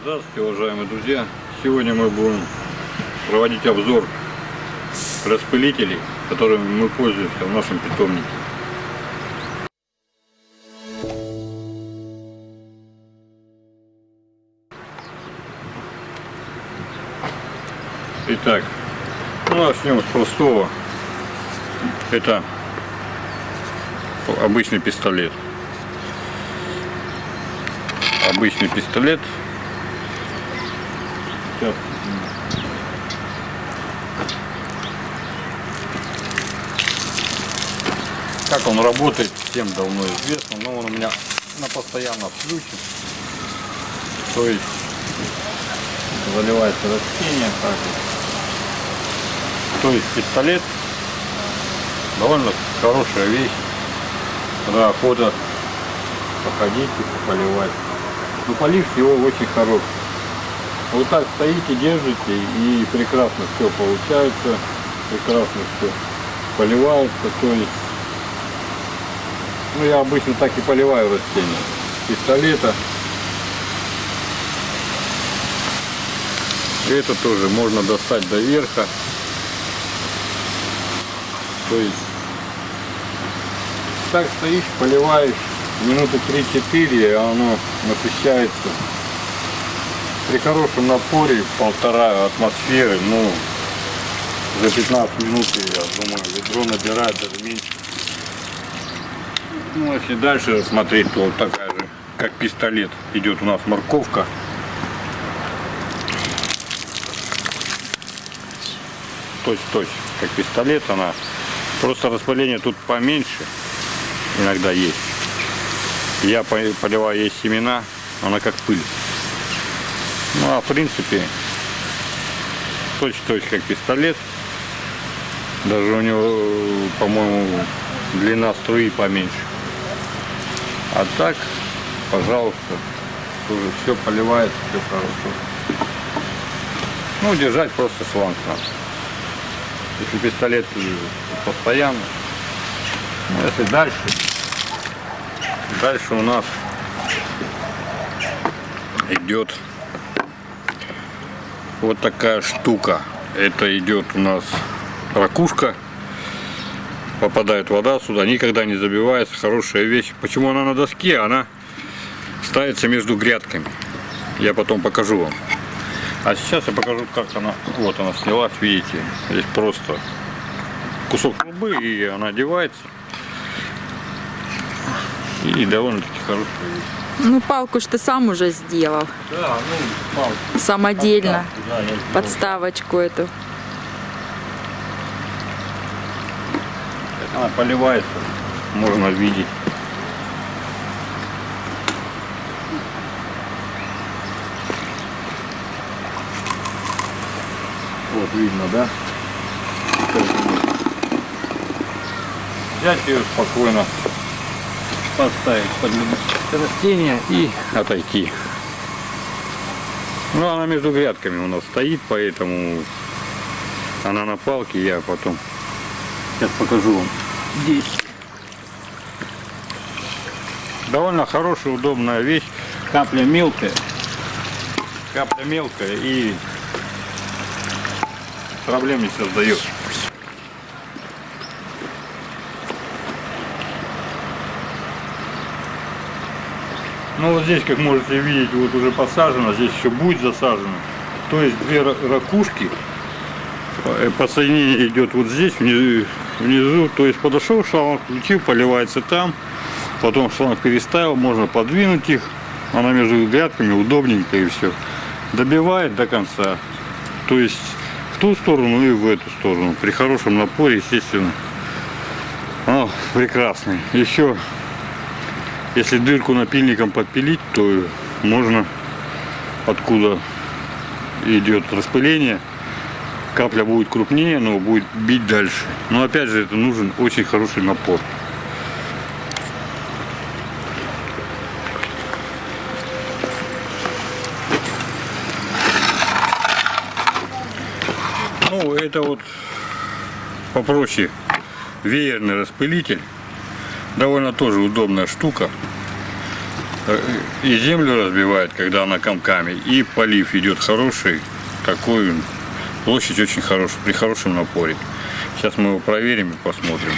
Здравствуйте, уважаемые друзья! Сегодня мы будем проводить обзор распылителей, которыми мы пользуемся в нашем питомнике. Итак, ну, начнем с простого. Это обычный пистолет. Обычный пистолет Сейчас. Как он работает, всем давно известно, но он у меня на постоянном включен. То есть заливается растение так То есть пистолет довольно хорошая вещь. Когда охота походить и поливать. Но полив его очень хороший. Вот так стоите, держите и прекрасно все получается, прекрасно все поливается, то есть, ну я обычно так и поливаю растения, пистолета. Это тоже можно достать до верха, то есть, так стоишь, поливаешь, минуты 3-4, оно насыщается при хорошем напоре полтора атмосферы, ну, за 15 минут, я думаю, ведро набирает даже меньше. Ну, если дальше смотреть, то вот такая же, как пистолет, идет у нас морковка. Точь-точь, как пистолет она. Просто распыление тут поменьше иногда есть. Я поливаю ей семена, она как пыль. Ну а в принципе точь-точь как пистолет. Даже у него, по-моему, длина струи поменьше. А так, пожалуйста, тоже все поливает, все хорошо. Ну, держать просто шланг надо. Если пистолет постоянно. Ну, если дальше, дальше у нас идет вот такая штука. Это идет у нас ракушка. Попадает вода сюда, никогда не забивается. Хорошая вещь. Почему она на доске? Она ставится между грядками. Я потом покажу вам. А сейчас я покажу, как она. Вот она снялась, видите. Здесь просто кусок трубы, и она одевается. И довольно-таки хорошая вещь. Ну, палку что ты сам уже сделал. Да, ну, палку. Самодельно. Подставку, да. Подставочку эту. Она поливается, можно видеть. Вот видно, да? Взять ее спокойно, поставить под растение и отойти. Ну, она между грядками у нас стоит, поэтому она на палке, я потом сейчас покажу вам здесь. Довольно хорошая, удобная вещь. Капля мелкая. Капля мелкая и проблем не создает. Ну вот здесь, как можете видеть, вот уже посажено, здесь еще будет засажено. То есть две ракушки, э, подсоединение идет вот здесь, внизу, внизу. То есть подошел шланг, включил, поливается там. Потом шланг переставил, можно подвинуть их. Она между грядками удобненько и все. Добивает до конца. То есть в ту сторону и в эту сторону. При хорошем напоре, естественно. О, прекрасный. Еще если дырку напильником подпилить, то можно откуда идет распыление, капля будет крупнее, но будет бить дальше. Но опять же, это нужен очень хороший напор. Ну, это вот попроще веерный распылитель довольно тоже удобная штука. э, и землю разбивает, когда она комками, и полив идет хороший, такой площадь очень хорошая, при хорошем напоре. Сейчас мы его проверим и посмотрим.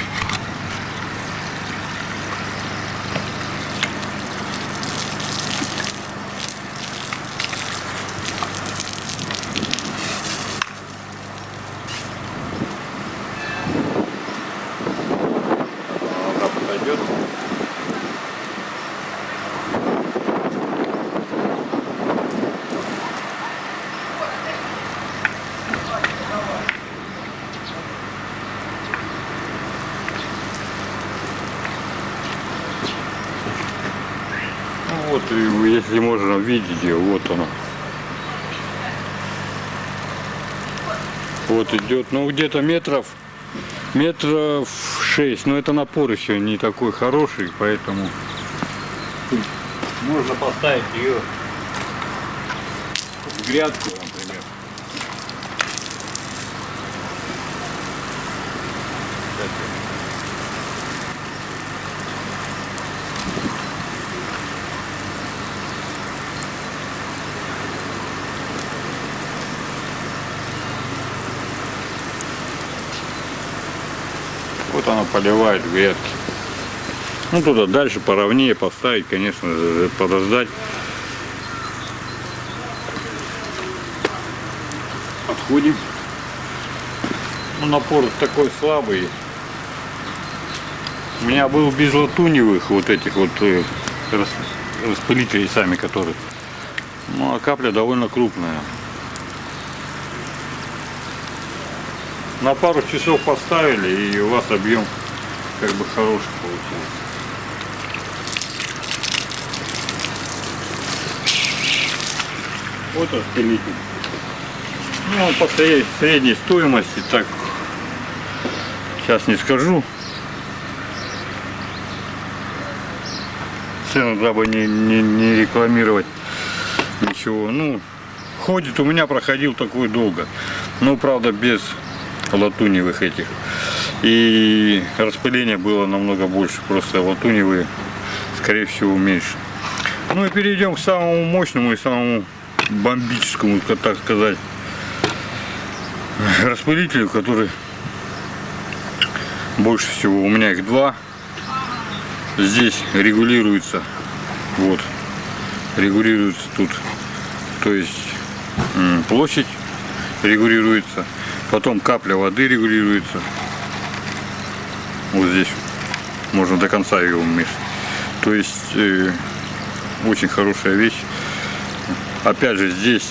Она подойдет. Ну вот, если можно видеть ее, вот она. Вот идет, ну где-то метров, метров шесть, но это напор еще не такой хороший, поэтому можно поставить ее в грядку, например. Кстати, Вот она поливает грядки. Ну туда дальше поровнее поставить, конечно, подождать. Подходим. Ну, напор такой слабый. У меня был без латуневых вот этих вот э, рас- распылителей сами, которые. Ну, а капля довольно крупная. На пару часов поставили, и у вас объем как бы хороший получился. Вот распылитель. Ну, он по сре- средней стоимости, так сейчас не скажу. Цену, дабы не, не, не рекламировать ничего. Ну, ходит у меня проходил такой долго. Ну, правда, без латуневых этих. И распыление было намного больше. Просто латуневые, скорее всего, меньше. Ну и перейдем к самому мощному и самому бомбическому, так сказать, распылителю, который больше всего. У меня их два. Здесь регулируется. Вот. Регулируется тут. То есть площадь регулируется. Потом капля воды регулируется. Вот здесь можно до конца ее уменьшить. То есть э, очень хорошая вещь. Опять же здесь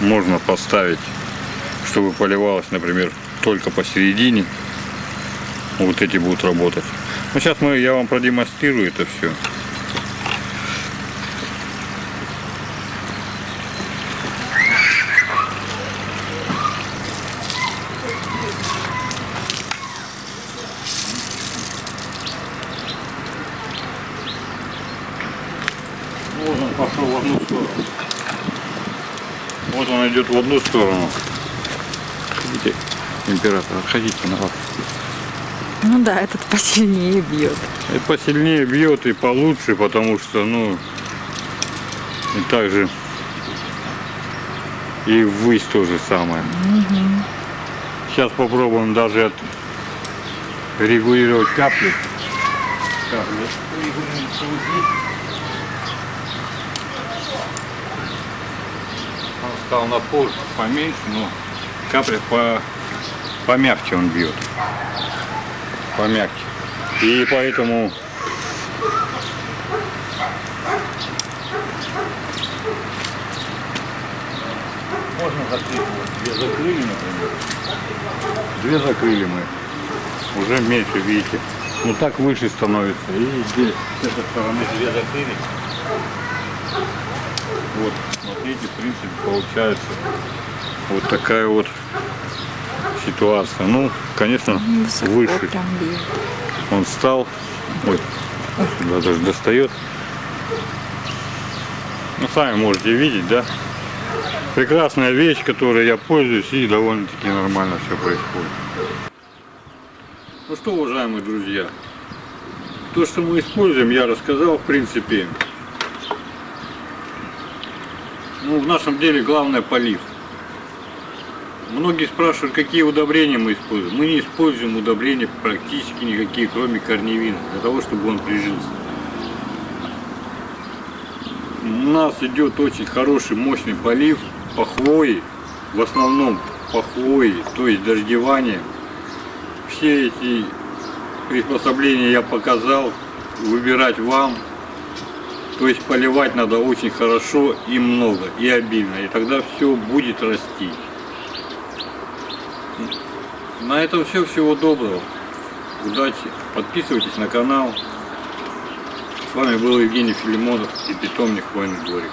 можно поставить, чтобы поливалось, например, только посередине. Вот эти будут работать. Ну, сейчас мы, я вам продемонстрирую это все. Вот он пошел в одну сторону. Вот он идет в одну сторону. Видите, император, отходите на лапу. Ну да, этот посильнее бьет. И посильнее бьет и получше, потому что, ну, и также и ввысь то же самое. Сейчас попробуем даже от регулировать капли. Капли. Стал напор поменьше, но капля по, помягче он бьет. Помягче. И поэтому можно закрыть. Две закрыли, например. Две закрыли мы. Уже меньше, видите. Ну так выше становится. И здесь с этой стороны две закрыли. Вот, смотрите, в принципе, получается вот такая вот ситуация. Ну, конечно, Высоко выше. Он встал. Ой, сюда даже достает. Ну, сами можете видеть, да? Прекрасная вещь, которой я пользуюсь, и довольно-таки нормально все происходит. Ну что, уважаемые друзья, то, что мы используем, я рассказал, в принципе, Ну, в нашем деле главное полив. Многие спрашивают, какие удобрения мы используем. Мы не используем удобрения практически никакие, кроме корневина, для того, чтобы он прижился. У нас идет очень хороший, мощный полив по хвое, в основном по хвое, то есть дождевание. Все эти приспособления я показал, выбирать вам. То есть поливать надо очень хорошо и много, и обильно, и тогда все будет расти. На этом все. Всего доброго. Удачи. Подписывайтесь на канал. С вами был Евгений Филимонов и питомник Хвойный дворик.